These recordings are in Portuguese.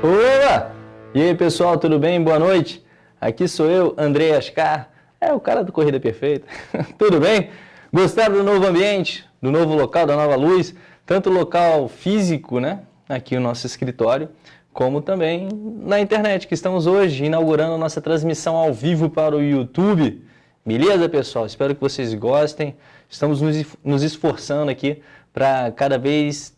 Olá! E aí pessoal, tudo bem? Boa noite. Aqui sou eu, André Ascar, é o cara do Corrida Perfeita. tudo bem? Gostaram do novo ambiente, do novo local, da nova luz? Tanto local físico, né? Aqui o nosso escritório, como também na internet, que estamos hoje inaugurando a nossa transmissão ao vivo para o YouTube. Beleza, pessoal? Espero que vocês gostem. Estamos nos esforçando aqui para cada vez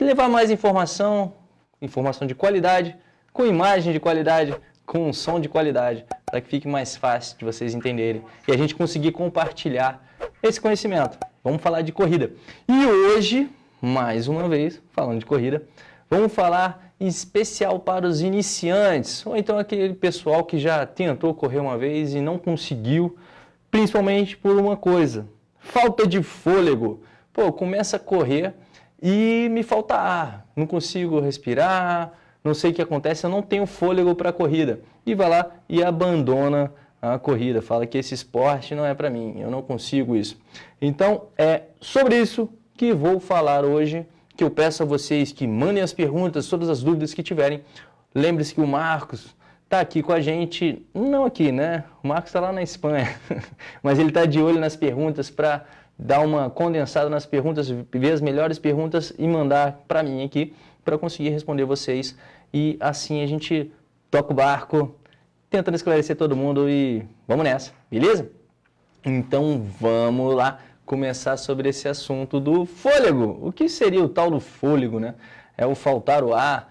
levar mais informação, informação de qualidade, com imagem de qualidade, com som de qualidade, para que fique mais fácil de vocês entenderem e a gente conseguir compartilhar esse conhecimento. Vamos falar de corrida. E hoje, mais uma vez, falando de corrida, vamos falar em especial para os iniciantes, ou então aquele pessoal que já tentou correr uma vez e não conseguiu, principalmente por uma coisa, falta de fôlego. Pô, começa a correr e me falta ar, não consigo respirar, não sei o que acontece, eu não tenho fôlego para a corrida. E vai lá e abandona a corrida, fala que esse esporte não é para mim, eu não consigo isso. Então é sobre isso que vou falar hoje, que eu peço a vocês que mandem as perguntas, todas as dúvidas que tiverem. Lembre-se que o Marcos está aqui com a gente, não aqui, né? O Marcos está lá na Espanha, mas ele está de olho nas perguntas para dar uma condensada nas perguntas, ver as melhores perguntas e mandar para mim aqui, para conseguir responder vocês. E assim a gente toca o barco, tentando esclarecer todo mundo e vamos nessa, beleza? Então vamos lá começar sobre esse assunto do fôlego. O que seria o tal do fôlego, né? É o faltar o ar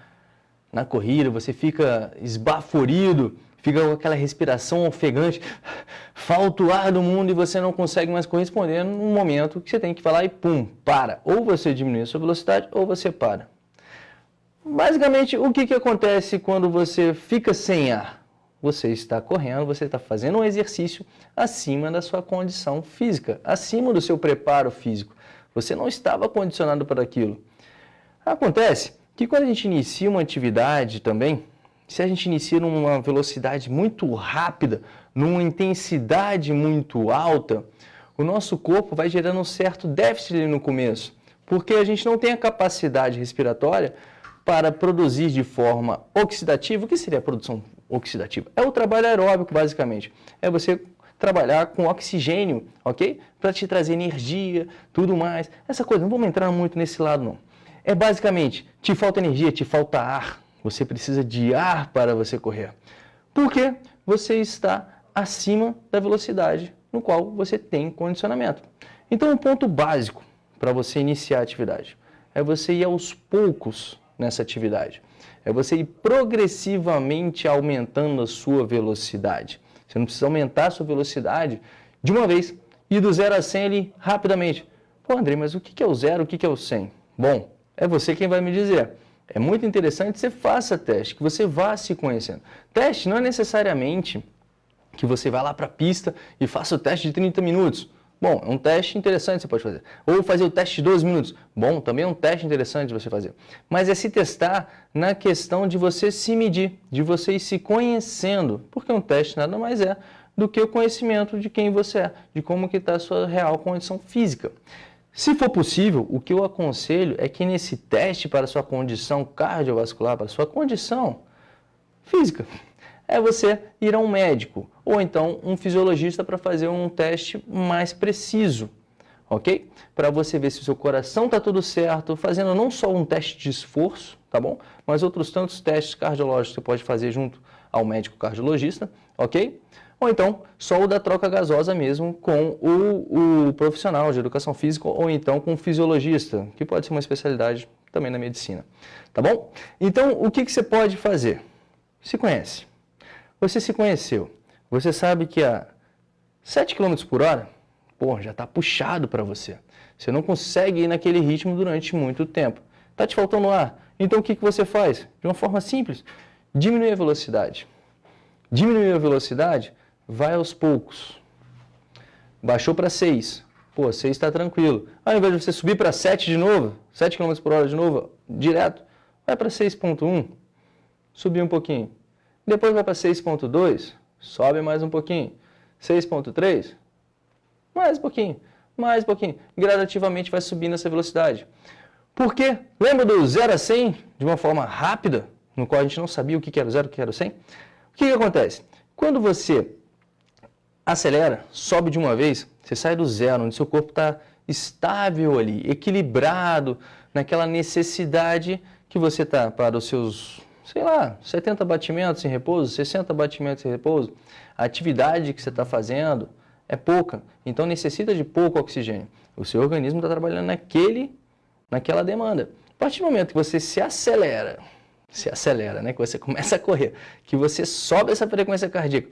na corrida, você fica esbaforido, fica com aquela respiração ofegante, falta o ar do mundo e você não consegue mais corresponder no momento que você tem que falar e pum, para. Ou você diminui a sua velocidade ou você para. Basicamente, o que, que acontece quando você fica sem ar? Você está correndo, você está fazendo um exercício acima da sua condição física, acima do seu preparo físico. Você não estava condicionado para aquilo. Acontece que quando a gente inicia uma atividade também, se a gente inicia numa velocidade muito rápida, numa intensidade muito alta, o nosso corpo vai gerando um certo déficit no começo, porque a gente não tem a capacidade respiratória para produzir de forma oxidativa. O que seria a produção oxidativa? É o trabalho aeróbico, basicamente. É você trabalhar com oxigênio, ok? Para te trazer energia, tudo mais. Essa coisa, não vamos entrar muito nesse lado, não. É basicamente, te falta energia, te falta ar, você precisa de ar para você correr. Porque você está acima da velocidade no qual você tem condicionamento. Então, um ponto básico para você iniciar a atividade é você ir aos poucos nessa atividade. É você ir progressivamente aumentando a sua velocidade. Você não precisa aumentar a sua velocidade de uma vez e do 0 a 100 ali rapidamente. Pô, André, mas o que é o zero, o que é o 100? Bom, é você quem vai me dizer. É muito interessante que você faça teste, que você vá se conhecendo. Teste não é necessariamente que você vá lá para a pista e faça o teste de 30 minutos. Bom, é um teste interessante você pode fazer. Ou fazer o teste de 12 minutos. Bom, também é um teste interessante de você fazer. Mas é se testar na questão de você se medir, de você ir se conhecendo. Porque um teste nada mais é do que o conhecimento de quem você é, de como que está a sua real condição física. Se for possível, o que eu aconselho é que nesse teste para sua condição cardiovascular, para sua condição física, é você ir a um médico ou então um fisiologista para fazer um teste mais preciso, ok? Para você ver se o seu coração está tudo certo, fazendo não só um teste de esforço, tá bom? Mas outros tantos testes cardiológicos que você pode fazer junto ao médico cardiologista, ok? Ou então só o da troca gasosa mesmo com o, o profissional de educação física ou então com o fisiologista, que pode ser uma especialidade também na medicina. Tá bom? Então, o que, que você pode fazer? Se conhece. Você se conheceu. Você sabe que a 7 km por hora, pô, já está puxado para você. Você não consegue ir naquele ritmo durante muito tempo. Está te faltando ar. Então, o que, que você faz? De uma forma simples, diminui a velocidade. Diminuir a velocidade, vai aos poucos. Baixou para 6. Pô, 6 está tranquilo. Ao invés de você subir para 7 de novo, 7 km por hora de novo, direto, vai para 6.1, subir um pouquinho. Depois vai para 6.2, sobe mais um pouquinho. 6.3, mais um pouquinho, mais um pouquinho. Gradativamente vai subindo essa velocidade. Por quê? Lembra do 0 a 100 de uma forma rápida? no qual a gente não sabia o que era o zero, o que era o 100. O que, que acontece? Quando você acelera, sobe de uma vez, você sai do zero, onde seu corpo está estável ali, equilibrado, naquela necessidade que você está para os seus, sei lá, 70 batimentos em repouso, 60 batimentos em repouso, a atividade que você está fazendo é pouca, então necessita de pouco oxigênio. O seu organismo está trabalhando naquele, naquela demanda. A partir do momento que você se acelera, se acelera, né? que você começa a correr, que você sobe essa frequência cardíaca,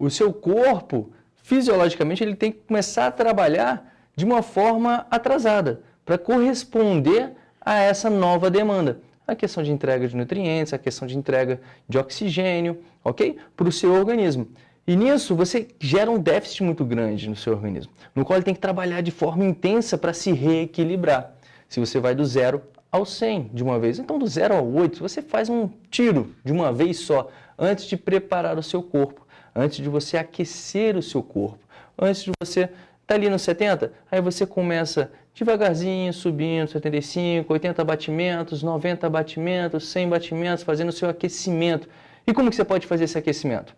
o seu corpo, fisiologicamente, ele tem que começar a trabalhar de uma forma atrasada, para corresponder a essa nova demanda. A questão de entrega de nutrientes, a questão de entrega de oxigênio, ok? Para o seu organismo. E nisso você gera um déficit muito grande no seu organismo, no qual ele tem que trabalhar de forma intensa para se reequilibrar. Se você vai do zero ao 100 de uma vez, então do zero ao 8, você faz um tiro de uma vez só, antes de preparar o seu corpo, antes de você aquecer o seu corpo, antes de você estar tá ali no 70, aí você começa devagarzinho, subindo, 75, 80 batimentos, 90 batimentos, 100 batimentos, fazendo o seu aquecimento. E como que você pode fazer esse aquecimento?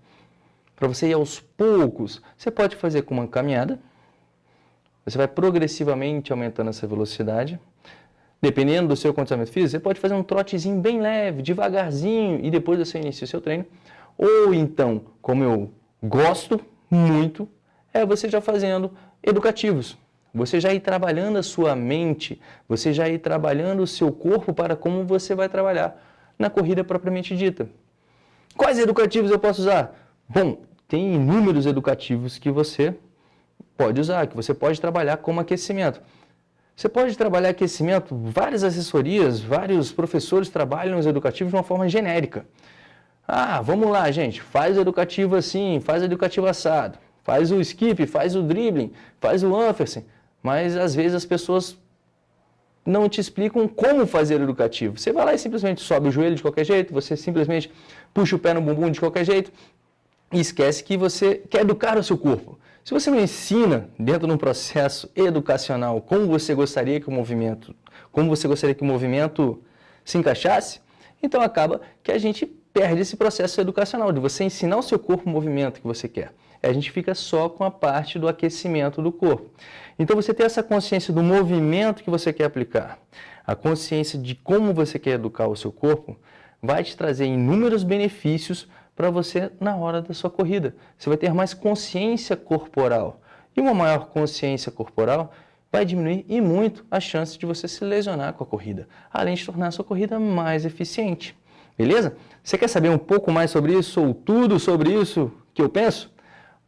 Para você ir aos poucos, você pode fazer com uma caminhada, você vai progressivamente aumentando essa velocidade. Dependendo do seu condicionamento físico, você pode fazer um trotezinho bem leve, devagarzinho, e depois você inicia o seu treino. Ou então, como eu gosto muito, é você já fazendo educativos. Você já ir trabalhando a sua mente, você já ir trabalhando o seu corpo para como você vai trabalhar na corrida propriamente dita. Quais educativos eu posso usar? Bom, tem inúmeros educativos que você pode usar, que você pode trabalhar como aquecimento. Você pode trabalhar aquecimento, várias assessorias, vários professores trabalham os educativos de uma forma genérica. Ah, vamos lá, gente, faz o educativo assim, faz o educativo assado, faz o skip, faz o dribbling, faz o Anfersen. Mas às vezes as pessoas não te explicam como fazer o educativo. Você vai lá e simplesmente sobe o joelho de qualquer jeito, você simplesmente puxa o pé no bumbum de qualquer jeito e esquece que você quer educar o seu corpo. Se você não ensina dentro de um processo educacional como você gostaria que o movimento, como você gostaria que o movimento se encaixasse, então acaba que a gente perde esse processo educacional de você ensinar o seu corpo o movimento que você quer a gente fica só com a parte do aquecimento do corpo. Então você tem essa consciência do movimento que você quer aplicar, a consciência de como você quer educar o seu corpo, vai te trazer inúmeros benefícios para você na hora da sua corrida. Você vai ter mais consciência corporal. E uma maior consciência corporal vai diminuir e muito a chance de você se lesionar com a corrida, além de tornar a sua corrida mais eficiente. Beleza? Você quer saber um pouco mais sobre isso ou tudo sobre isso que eu penso?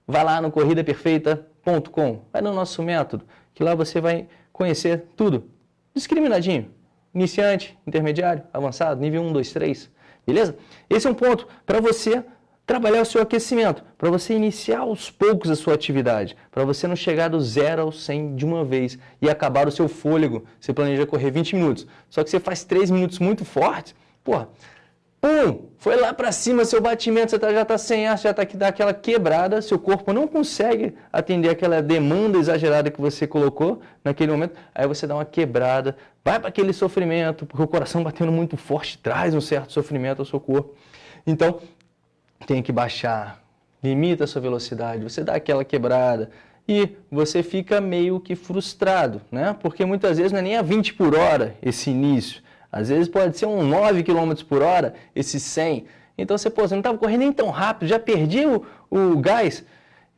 Vai lá no corridaperfeita.com, vai no nosso método, que lá você vai conhecer tudo, discriminadinho, iniciante, intermediário, avançado, nível 1, 2, 3, beleza? Esse é um ponto para você trabalhar o seu aquecimento, para você iniciar aos poucos a sua atividade, para você não chegar do zero ao 100 de uma vez e acabar o seu fôlego. Você planeja correr 20 minutos, só que você faz 3 minutos muito fortes, porra, Foi lá para cima, seu batimento, você tá, já está sem ar, já está aqui daquela quebrada, seu corpo não consegue atender aquela demanda exagerada que você colocou naquele momento, aí você dá uma quebrada, vai para aquele sofrimento, porque o coração batendo muito forte traz um certo sofrimento ao seu corpo. Então, tem que baixar, limita a sua velocidade, você dá aquela quebrada, e você fica meio que frustrado, né? Porque muitas vezes não é nem a 20 por hora esse início, às vezes pode ser um 9 km por hora, esse 100. Então você, pô, você não estava correndo nem tão rápido, já perdi o, o gás.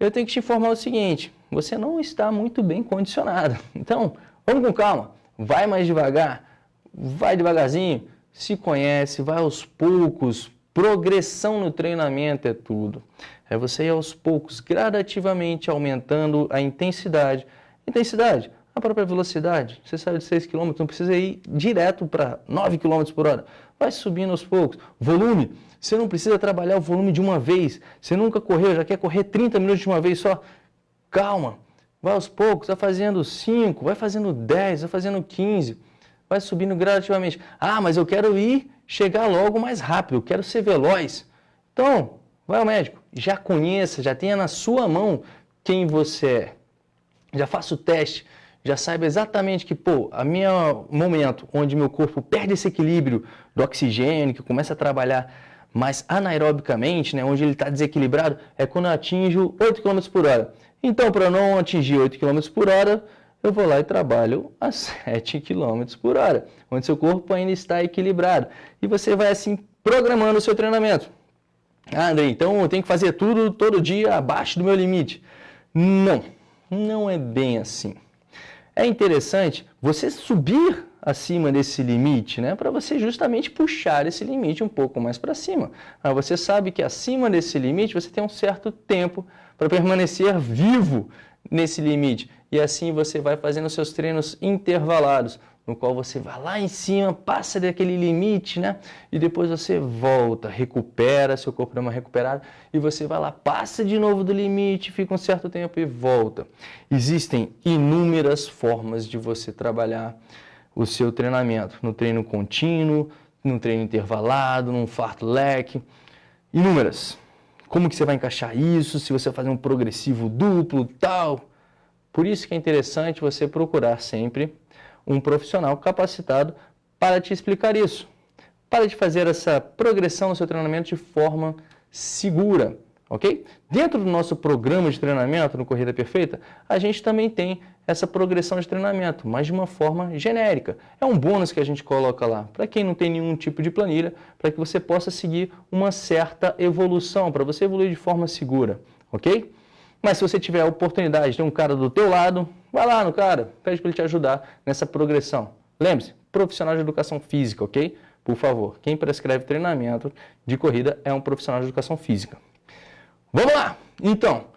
Eu tenho que te informar o seguinte, você não está muito bem condicionado. Então, vamos com calma, vai mais devagar, vai devagarzinho, se conhece, vai aos poucos, progressão no treinamento é tudo. É você ir aos poucos, gradativamente aumentando a intensidade. Intensidade, a própria velocidade. Você sai de 6 km, não precisa ir direto para 9 km por hora. Vai subindo aos poucos. Volume, você não precisa trabalhar o volume de uma vez. Você nunca correu, já quer correr 30 minutos de uma vez só. Calma, vai aos poucos, vai fazendo 5, vai fazendo 10, vai fazendo 15. Vai subindo gradativamente. Ah, mas eu quero ir, chegar logo mais rápido, eu quero ser veloz. Então, vai ao médico, já conheça, já tenha na sua mão quem você é. Já faça o teste já saiba exatamente que, pô, a minha momento onde meu corpo perde esse equilíbrio do oxigênio, que começa a trabalhar mais anaerobicamente, né, onde ele está desequilibrado, é quando eu atinjo 8 km por hora. Então, para não atingir 8 km por hora, eu vou lá e trabalho a 7 km por hora, onde seu corpo ainda está equilibrado. E você vai assim programando o seu treinamento. Ah, André, então eu tenho que fazer tudo todo dia abaixo do meu limite. Não, não é bem assim. É interessante você subir acima desse limite, né, para você justamente puxar esse limite um pouco mais para cima. Ah, você sabe que acima desse limite você tem um certo tempo para permanecer vivo nesse limite. E assim você vai fazendo seus treinos intervalados, no qual você vai lá em cima, passa daquele limite, né? E depois você volta, recupera, seu corpo dá uma recuperada, e você vai lá, passa de novo do limite, fica um certo tempo e volta. Existem inúmeras formas de você trabalhar o seu treinamento, no treino contínuo, no treino intervalado, num fartlek, inúmeras. Como que você vai encaixar isso, se você vai fazer um progressivo duplo, tal. Por isso que é interessante você procurar sempre um profissional capacitado para te explicar isso, para te fazer essa progressão no seu treinamento de forma segura, ok? Dentro do nosso programa de treinamento no Corrida Perfeita, a gente também tem essa progressão de treinamento, mas de uma forma genérica. É um bônus que a gente coloca lá, para quem não tem nenhum tipo de planilha, para que você possa seguir uma certa evolução, para você evoluir de forma segura, ok? Mas se você tiver a oportunidade de ter um cara do teu lado, vai lá no cara, pede para ele te ajudar nessa progressão. Lembre-se, profissional de educação física, ok? Por favor, quem prescreve treinamento de corrida é um profissional de educação física. Vamos lá! Então,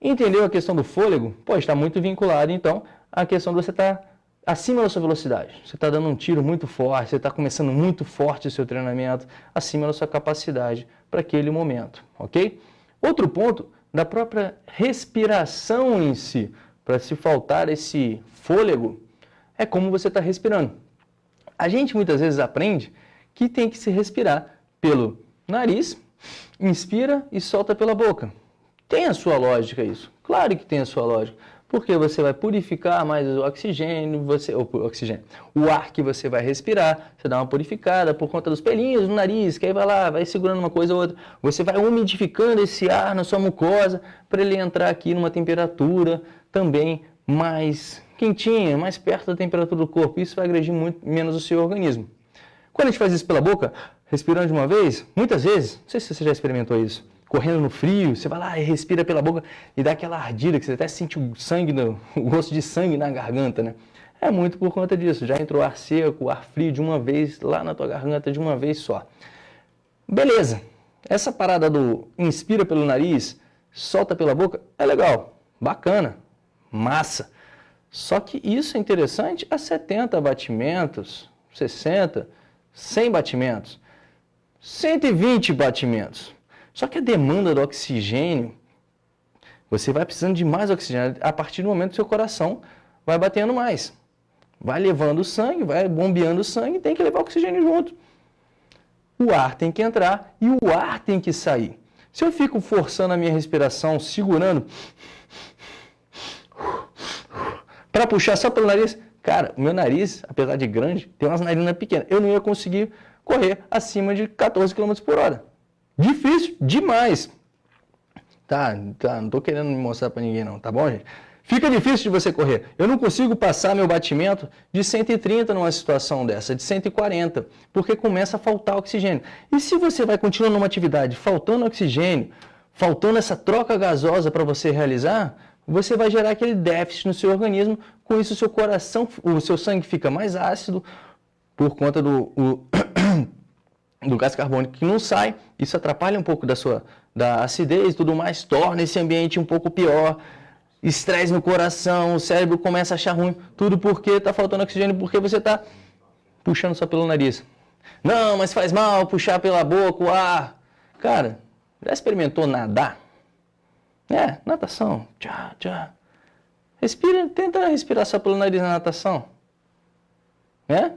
entendeu a questão do fôlego? Pode estar muito vinculado, então, à questão de você estar acima da sua velocidade. Você está dando um tiro muito forte, você está começando muito forte o seu treinamento, acima da sua capacidade para aquele momento, ok? Outro ponto da própria respiração em si. Para se faltar esse fôlego, é como você está respirando. A gente muitas vezes aprende que tem que se respirar pelo nariz, inspira e solta pela boca. Tem a sua lógica isso? Claro que tem a sua lógica porque você vai purificar mais o oxigênio, você, o oxigênio, o ar que você vai respirar, você dá uma purificada por conta dos pelinhos no nariz, que aí vai lá, vai segurando uma coisa ou outra, você vai umidificando esse ar na sua mucosa para ele entrar aqui numa temperatura também mais quentinha, mais perto da temperatura do corpo, isso vai agredir muito menos o seu organismo. Quando a gente faz isso pela boca, respirando de uma vez, muitas vezes, não sei se você já experimentou isso, correndo no frio, você vai lá e respira pela boca e dá aquela ardida que você até sente o sangue, no, o gosto de sangue na garganta, né? É muito por conta disso, já entrou ar seco, ar frio de uma vez lá na tua garganta de uma vez só. Beleza, essa parada do inspira pelo nariz, solta pela boca, é legal, bacana, massa. Só que isso é interessante a 70 batimentos, 60, 100 batimentos, 120 batimentos. Só que a demanda do oxigênio, você vai precisando de mais oxigênio. A partir do momento que seu coração vai batendo mais. Vai levando sangue, vai bombeando o sangue, tem que levar oxigênio junto. O ar tem que entrar e o ar tem que sair. Se eu fico forçando a minha respiração, segurando, para puxar só pelo nariz, cara, o meu nariz, apesar de grande, tem umas narinas pequenas. Eu não ia conseguir correr acima de 14 km por hora. Difícil demais. Tá, tá, não tô querendo mostrar para ninguém não, tá bom, gente? Fica difícil de você correr. Eu não consigo passar meu batimento de 130 numa situação dessa, de 140, porque começa a faltar oxigênio. E se você vai continuar numa atividade faltando oxigênio, faltando essa troca gasosa para você realizar, você vai gerar aquele déficit no seu organismo, com isso o seu coração, o seu sangue fica mais ácido por conta do o, do gás carbônico que não sai, isso atrapalha um pouco da sua da acidez e tudo mais, torna esse ambiente um pouco pior, estresse no coração, o cérebro começa a achar ruim, tudo porque está faltando oxigênio, porque você está puxando só pelo nariz. Não, mas faz mal puxar pela boca o ar. Cara, já experimentou nadar? É, natação, tchá, tchá. Respira, tenta respirar só pelo nariz na natação. É?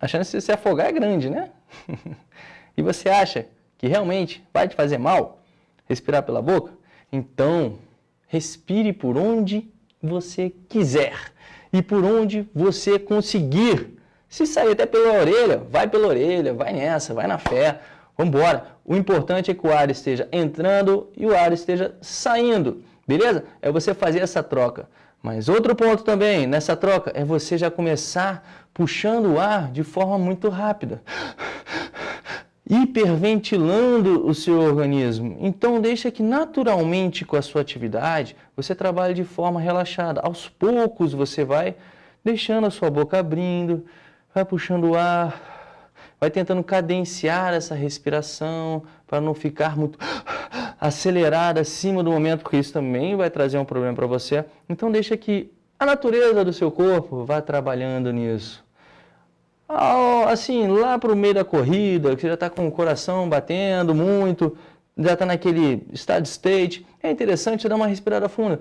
A chance de se afogar é grande, né? e você acha que realmente vai te fazer mal respirar pela boca? Então, respire por onde você quiser. e por onde você conseguir. Se sair até pela orelha, vai pela orelha, vai nessa, vai na fé, vamos embora. O importante é que o ar esteja entrando e o ar esteja saindo, beleza? É você fazer essa troca. Mas outro ponto também nessa troca é você já começar puxando o ar de forma muito rápida hiperventilando o seu organismo. Então deixa que naturalmente com a sua atividade você trabalhe de forma relaxada. Aos poucos você vai deixando a sua boca abrindo, vai puxando o ar, vai tentando cadenciar essa respiração para não ficar muito acelerada acima do momento, porque isso também vai trazer um problema para você. Então deixa que a natureza do seu corpo vá trabalhando nisso assim, lá para o meio da corrida, que você já está com o coração batendo muito, já está naquele steady state, é interessante dar uma respirada funda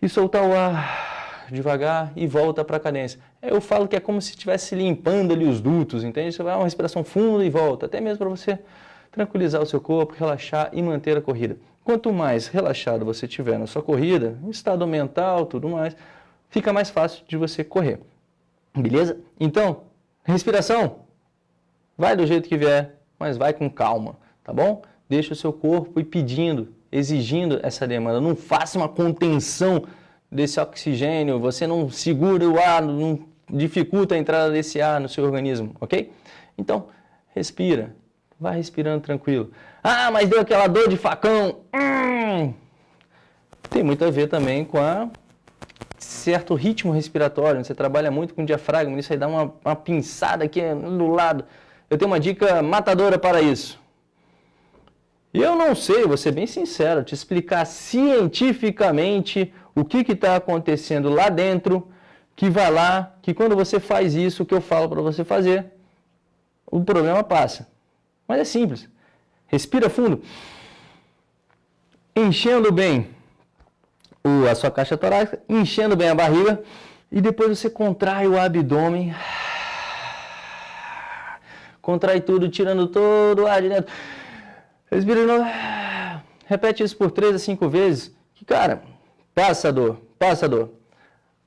e soltar o ar devagar e volta para a cadência. Eu falo que é como se estivesse limpando ali os dutos, entende? Você vai uma respiração funda e volta, até mesmo para você tranquilizar o seu corpo, relaxar e manter a corrida. Quanto mais relaxado você tiver na sua corrida, estado mental, tudo mais, fica mais fácil de você correr. Beleza? Então, Respiração, vai do jeito que vier, mas vai com calma, tá bom? Deixa o seu corpo ir pedindo, exigindo essa demanda. Não faça uma contenção desse oxigênio, você não segura o ar, não dificulta a entrada desse ar no seu organismo, ok? Então, respira, vai respirando tranquilo. Ah, mas deu aquela dor de facão. Hum. Tem muito a ver também com a certo ritmo respiratório, você trabalha muito com diafragma, isso aí dá uma, uma pinçada aqui do lado. Eu tenho uma dica matadora para isso. Eu não sei, vou ser bem sincero, te explicar cientificamente o que está acontecendo lá dentro, que vai lá, que quando você faz isso, o que eu falo para você fazer, o problema passa. Mas é simples. Respira fundo. Enchendo bem a sua caixa torácica, enchendo bem a barriga e depois você contrai o abdômen. Contrai tudo, tirando todo o ar de dentro. Respira de novo. Repete isso por 3 a 5 vezes. Que, cara, passa a dor, passa a dor.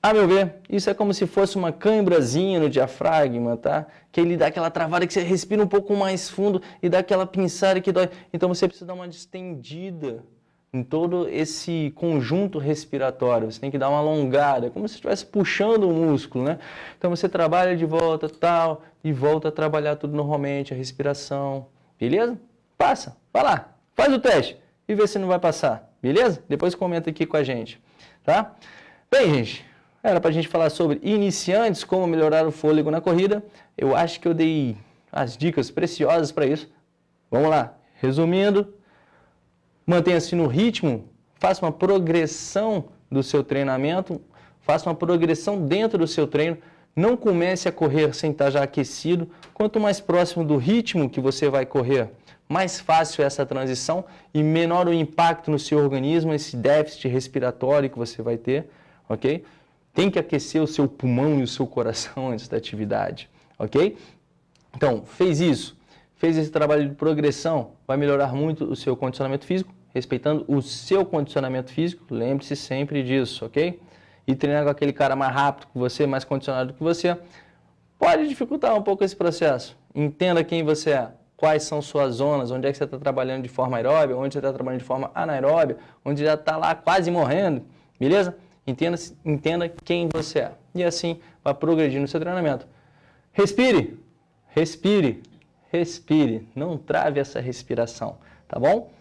A meu ver, isso é como se fosse uma cãibrazinha no diafragma, tá? Que ele dá aquela travada que você respira um pouco mais fundo e dá aquela pinçada que dói. Então você precisa dar uma distendida em todo esse conjunto respiratório. Você tem que dar uma alongada, como se estivesse puxando o músculo, né? Então você trabalha de volta, tal, e volta a trabalhar tudo normalmente, a respiração, beleza? Passa, vai lá, faz o teste e vê se não vai passar, beleza? Depois comenta aqui com a gente, tá? Bem, gente, era para a gente falar sobre iniciantes, como melhorar o fôlego na corrida. Eu acho que eu dei as dicas preciosas para isso. Vamos lá, resumindo, Mantenha-se no ritmo, faça uma progressão do seu treinamento, faça uma progressão dentro do seu treino. Não comece a correr sem estar já aquecido. Quanto mais próximo do ritmo que você vai correr, mais fácil é essa transição e menor o impacto no seu organismo, esse déficit respiratório que você vai ter, ok? Tem que aquecer o seu pulmão e o seu coração antes da atividade, ok? Então, fez isso, fez esse trabalho de progressão, vai melhorar muito o seu condicionamento físico, respeitando o seu condicionamento físico, lembre-se sempre disso, ok? E treinar com aquele cara mais rápido que você, mais condicionado que você, pode dificultar um pouco esse processo. Entenda quem você é, quais são suas zonas, onde é que você está trabalhando de forma aeróbia, onde você está trabalhando de forma anaeróbia, onde já está lá quase morrendo, beleza? Entenda, entenda quem você é. E assim vai progredir no seu treinamento. Respire, respire, respire. Não trave essa respiração, tá bom?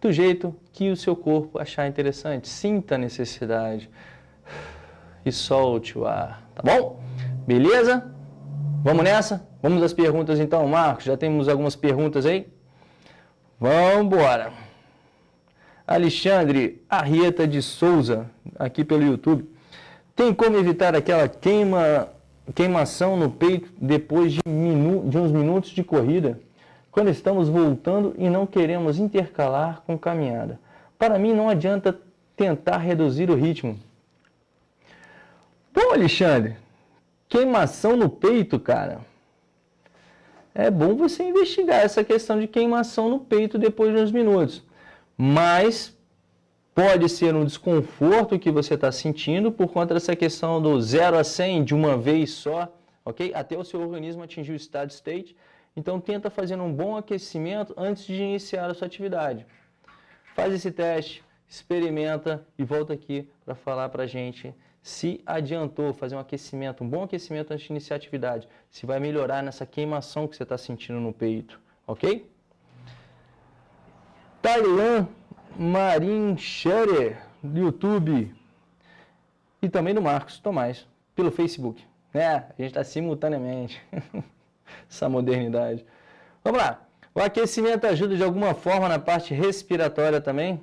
Do jeito que o seu corpo achar interessante. Sinta a necessidade e solte o ar, tá bom? Beleza? Vamos nessa? Vamos às perguntas então, Marcos. Já temos algumas perguntas aí? Vamos embora. Alexandre Arrieta de Souza, aqui pelo YouTube. Tem como evitar aquela queima, queimação no peito depois de, minu, de uns minutos de corrida? Quando estamos voltando e não queremos intercalar com caminhada. Para mim não adianta tentar reduzir o ritmo. Bom, Alexandre, queimação no peito, cara. É bom você investigar essa questão de queimação no peito depois de uns minutos. Mas Pode ser um desconforto que você está sentindo por conta dessa questão do 0 a 100 de uma vez só, ok? Até o seu organismo atingir o estado state. Então, tenta fazer um bom aquecimento antes de iniciar a sua atividade. Faz esse teste, experimenta e volta aqui para falar para a gente se adiantou fazer um aquecimento, um bom aquecimento antes de iniciar a atividade, se vai melhorar nessa queimação que você está sentindo no peito, ok? Tailan Marin Scherer, do YouTube, e também do Marcos Tomás, pelo Facebook. É, a gente está simultaneamente. Essa modernidade. Vamos lá. O aquecimento ajuda de alguma forma na parte respiratória também?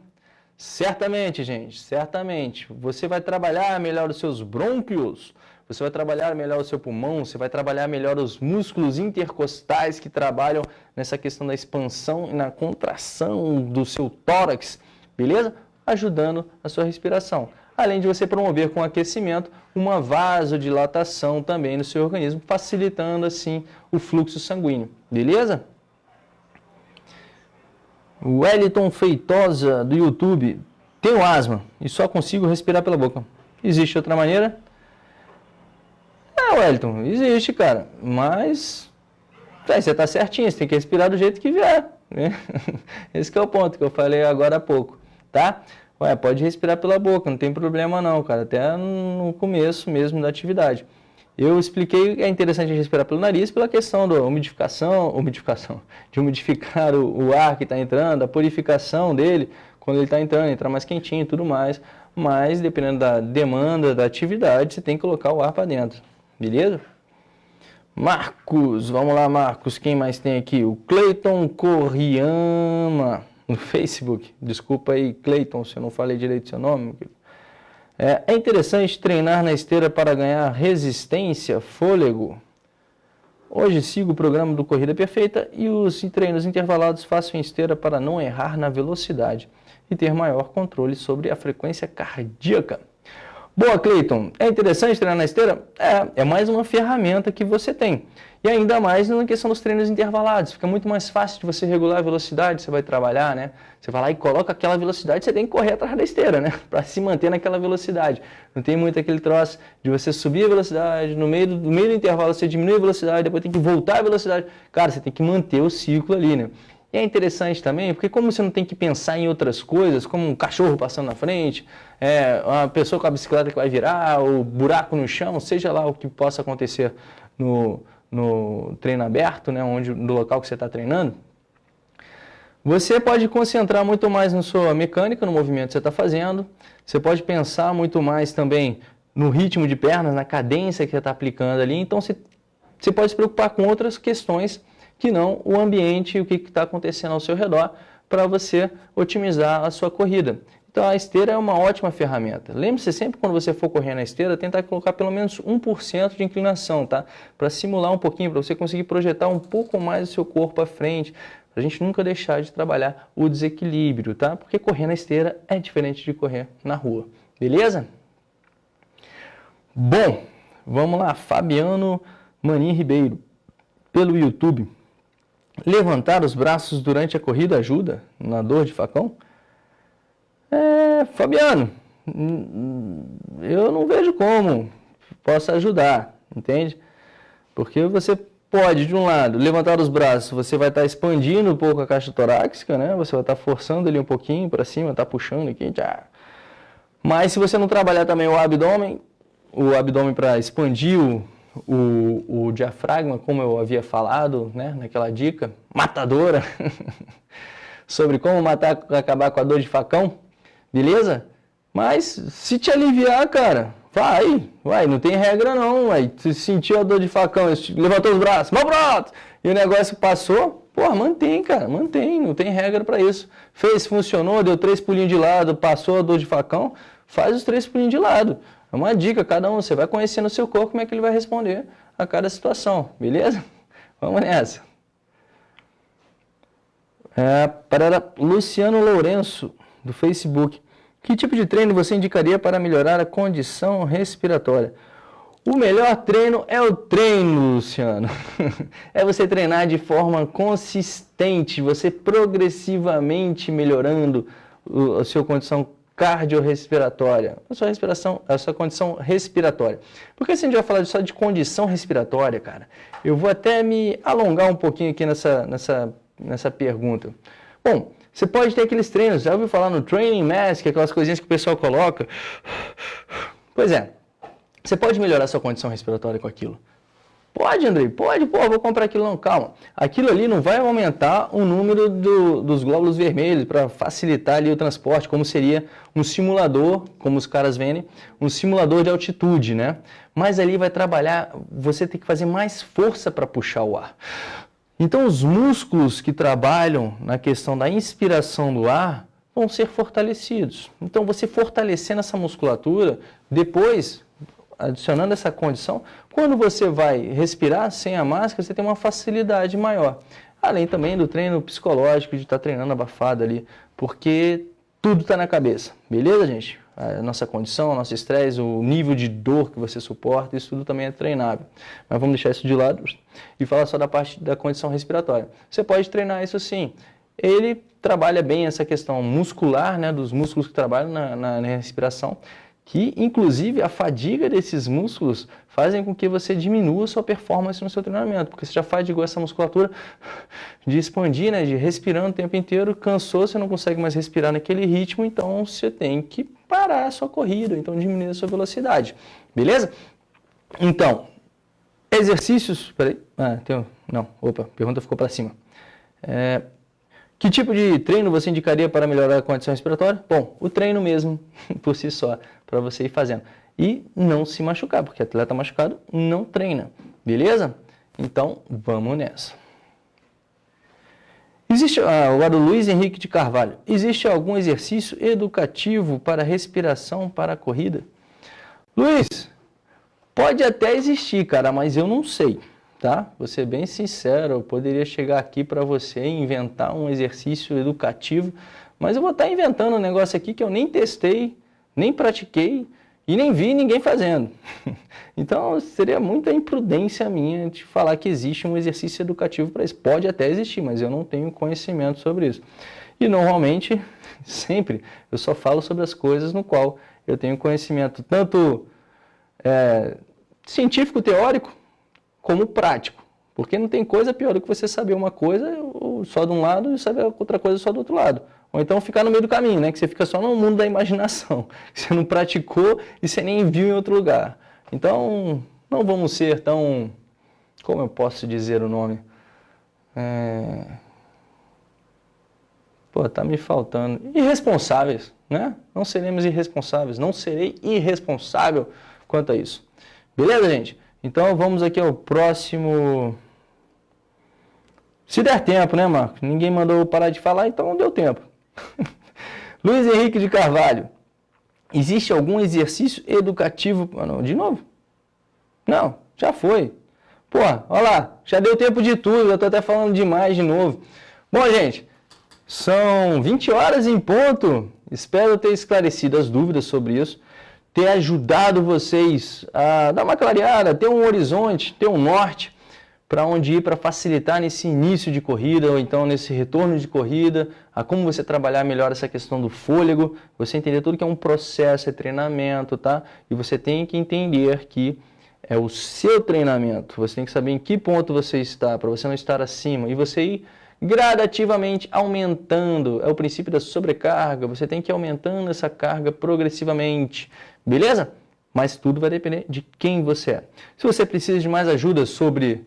Certamente, gente, certamente. Você vai trabalhar melhor os seus brônquios, você vai trabalhar melhor o seu pulmão, você vai trabalhar melhor os músculos intercostais que trabalham nessa questão da expansão e na contração do seu tórax, beleza? Ajudando a sua respiração. Além de você promover com aquecimento uma vasodilatação também no seu organismo, facilitando assim o fluxo sanguíneo, beleza? Wellington Feitosa do YouTube, tenho asma e só consigo respirar pela boca. Existe outra maneira? É, Wellington, existe, cara. Mas é, você está certinho, você tem que respirar do jeito que vier. Né? Esse é o ponto que eu falei agora há pouco, tá? Ué, pode respirar pela boca, não tem problema não, cara. Até no começo mesmo da atividade. Eu expliquei que é interessante respirar pelo nariz pela questão da umidificação, umidificação, de umidificar o, o ar que está entrando, a purificação dele, quando ele está entrando, entrar mais quentinho e tudo mais. Mas, dependendo da demanda da atividade, você tem que colocar o ar para dentro. Beleza? Marcos, vamos lá Marcos, quem mais tem aqui? O Cleiton Corriama, no Facebook. Desculpa aí, Cleiton, se eu não falei direito seu nome. É, é interessante treinar na esteira para ganhar resistência, fôlego. Hoje sigo o programa do Corrida Perfeita e os treinos intervalados faço em esteira para não errar na velocidade e ter maior controle sobre a frequência cardíaca. Boa, Cleiton. É interessante treinar na esteira? É, é mais uma ferramenta que você tem. E ainda mais na questão dos treinos intervalados. Fica muito mais fácil de você regular a velocidade, você vai trabalhar, né? Você vai lá e coloca aquela velocidade, você tem que correr atrás da esteira, né? Para se manter naquela velocidade. Não tem muito aquele troço de você subir a velocidade, no meio do, no meio do intervalo você diminui a velocidade, depois tem que voltar a velocidade. Cara, você tem que manter o ciclo ali, né? E é interessante também, porque como você não tem que pensar em outras coisas, como um cachorro passando na frente, é, uma pessoa com a bicicleta que vai virar, o buraco no chão, seja lá o que possa acontecer no, no treino aberto, né, onde, no local que você está treinando, você pode concentrar muito mais na sua mecânica, no movimento que você está fazendo, você pode pensar muito mais também no ritmo de pernas, na cadência que você está aplicando ali, então você, você pode se preocupar com outras questões que não o ambiente e o que está acontecendo ao seu redor para você otimizar a sua corrida. Então a esteira é uma ótima ferramenta. Lembre-se sempre quando você for correr na esteira, tentar colocar pelo menos 1% de inclinação, tá? Para simular um pouquinho, para você conseguir projetar um pouco mais o seu corpo à frente, a gente nunca deixar de trabalhar o desequilíbrio, tá? Porque correr na esteira é diferente de correr na rua, beleza? Bom, vamos lá, Fabiano Manin Ribeiro, pelo YouTube. Levantar os braços durante a corrida ajuda na dor de facão? É, Fabiano, eu não vejo como possa ajudar, entende? Porque você pode, de um lado, levantar os braços, você vai estar expandindo um pouco a caixa torácica, né? Você vai estar forçando ele um pouquinho para cima, tá puxando aqui, já. Mas se você não trabalhar também o abdômen, o abdômen para expandir o, o, o diafragma, como eu havia falado, né, naquela dica matadora, sobre como matar, acabar com a dor de facão, beleza? Mas se te aliviar, cara, vai, vai, não tem regra não, vai. Se sentiu a dor de facão, levantou os braços, mão pronto, e o negócio passou, pô, mantém, cara, mantém, não tem regra para isso. Fez, funcionou, deu três pulinhos de lado, passou a dor de facão, faz os três pulinhos de lado. É uma dica, cada um, você vai conhecendo o seu corpo, como é que ele vai responder a cada situação, beleza? Vamos nessa. É, para Luciano Lourenço, do Facebook. Que tipo de treino você indicaria para melhorar a condição respiratória? O melhor treino é o treino, Luciano. é você treinar de forma consistente, você progressivamente melhorando a sua condição cardiorrespiratória, a sua respiração, a sua condição respiratória. Porque se a gente vai falar só de condição respiratória, cara, eu vou até me alongar um pouquinho aqui nessa, nessa, nessa pergunta. Bom, você pode ter aqueles treinos, já ouviu falar no Training Mask, aquelas coisinhas que o pessoal coloca? Pois é, você pode melhorar sua condição respiratória com aquilo. Pode, Andrei, pode, pô, vou comprar aquilo não, calma. Aquilo ali não vai aumentar o número do, dos glóbulos vermelhos para facilitar ali o transporte, como seria um simulador, como os caras vendem, um simulador de altitude, né? Mas ali vai trabalhar, você tem que fazer mais força para puxar o ar. Então os músculos que trabalham na questão da inspiração do ar vão ser fortalecidos. Então você fortalecendo essa musculatura, depois adicionando essa condição, quando você vai respirar sem a máscara, você tem uma facilidade maior. Além também do treino psicológico, de estar treinando abafado ali, porque tudo está na cabeça. Beleza, gente? A nossa condição, nosso estresse, o nível de dor que você suporta, isso tudo também é treinável. Mas vamos deixar isso de lado e falar só da parte da condição respiratória. Você pode treinar isso sim. Ele trabalha bem essa questão muscular, né, dos músculos que trabalham na, na, na respiração, que inclusive a fadiga desses músculos fazem com que você diminua sua performance no seu treinamento, porque você já fadigou essa musculatura de expandir, né, de respirando o tempo inteiro, cansou, você não consegue mais respirar naquele ritmo, então você tem que parar a sua corrida, então diminuir a sua velocidade, beleza? Então, exercícios, peraí, ah, tem, não, opa, pergunta ficou para cima. É, que tipo de treino você indicaria para melhorar a condição respiratória? Bom, o treino mesmo, por si só, para você ir fazendo. E não se machucar, porque atleta machucado não treina, beleza? Então, vamos nessa. Existe, ah, o Luiz Henrique de Carvalho, existe algum exercício educativo para respiração para a corrida? Luiz, pode até existir, cara, mas eu não sei tá? Vou ser bem sincero, eu poderia chegar aqui para você e inventar um exercício educativo, mas eu vou estar tá inventando um negócio aqui que eu nem testei, nem pratiquei e nem vi ninguém fazendo. Então seria muita imprudência minha de falar que existe um exercício educativo para isso. Pode até existir, mas eu não tenho conhecimento sobre isso. E normalmente, sempre, eu só falo sobre as coisas no qual eu tenho conhecimento tanto é, científico, teórico, como prático. Porque não tem coisa pior do que você saber uma coisa só de um lado e saber outra coisa só do outro lado. Ou então ficar no meio do caminho, né? Que você fica só no mundo da imaginação. Que você não praticou e você nem viu em outro lugar. Então, não vamos ser tão... Como eu posso dizer o nome? É... Pô, tá me faltando. Irresponsáveis, né? Não seremos irresponsáveis. Não serei irresponsável quanto a isso. Beleza, gente? Então vamos aqui ao próximo... Se der tempo, né, Marcos? Ninguém mandou parar de falar, então deu tempo. Luiz Henrique de Carvalho. Existe algum exercício educativo... Ah, de novo? Não, já foi. Pô, olha lá, já deu tempo de tudo, eu estou até falando demais de novo. Bom, gente, são 20 horas em ponto. Espero ter esclarecido as dúvidas sobre isso ter ajudado vocês a dar uma clareada, ter um horizonte, ter um norte para onde ir para facilitar nesse início de corrida ou então nesse retorno de corrida, a como você trabalhar melhor essa questão do fôlego, você entender tudo que é um processo, é treinamento, tá? E você tem que entender que é o seu treinamento, você tem que saber em que ponto você está, para você não estar acima, e você ir gradativamente aumentando, é o princípio da sobrecarga, você tem que ir aumentando essa carga progressivamente, Beleza? Mas tudo vai depender de quem você é. Se você precisa de mais ajuda sobre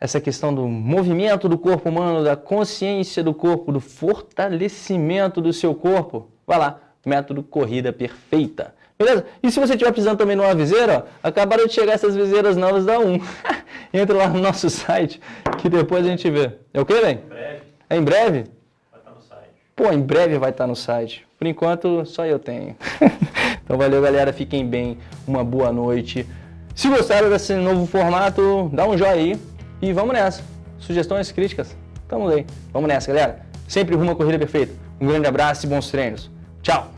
essa questão do movimento do corpo humano, da consciência do corpo, do fortalecimento do seu corpo, vai lá, método Corrida Perfeita. Beleza? E se você estiver precisando também de uma viseira, ó, acabaram de chegar essas viseiras novas da 1. Entra lá no nosso site, que depois a gente vê. É o que, velho? Em breve. É em breve? Vai estar no site. Pô, em breve vai estar no site. Por enquanto, só eu tenho. Então valeu, galera. Fiquem bem. Uma boa noite. Se gostaram desse novo formato, dá um joinha aí e vamos nessa. Sugestões, críticas, tamo aí. Vamos nessa, galera. Sempre rumo à corrida perfeita. Um grande abraço e bons treinos. Tchau!